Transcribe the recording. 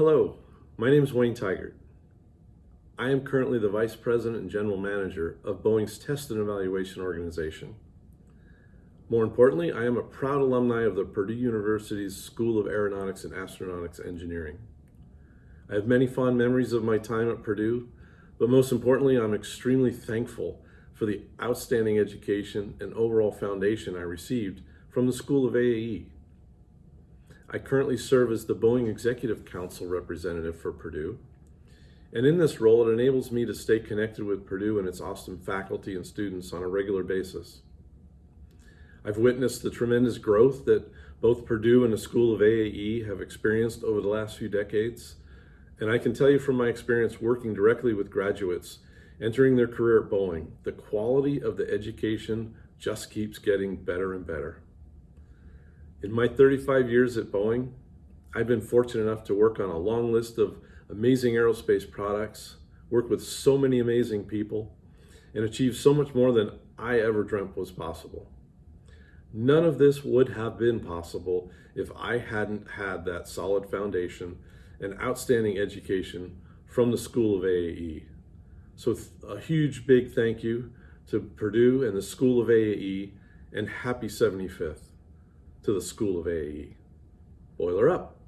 Hello, my name is Wayne Tigert. I am currently the Vice President and General Manager of Boeing's Test and Evaluation Organization. More importantly, I am a proud alumni of the Purdue University's School of Aeronautics and Astronautics Engineering. I have many fond memories of my time at Purdue, but most importantly, I'm extremely thankful for the outstanding education and overall foundation I received from the School of AAE. I currently serve as the Boeing Executive Council representative for Purdue. And in this role, it enables me to stay connected with Purdue and its awesome faculty and students on a regular basis. I've witnessed the tremendous growth that both Purdue and the School of AAE have experienced over the last few decades. And I can tell you from my experience working directly with graduates entering their career at Boeing, the quality of the education just keeps getting better and better. In my 35 years at Boeing, I've been fortunate enough to work on a long list of amazing aerospace products, work with so many amazing people, and achieve so much more than I ever dreamt was possible. None of this would have been possible if I hadn't had that solid foundation and outstanding education from the School of AAE. So a huge big thank you to Purdue and the School of AAE and happy 75th to the School of AAE. Boiler up.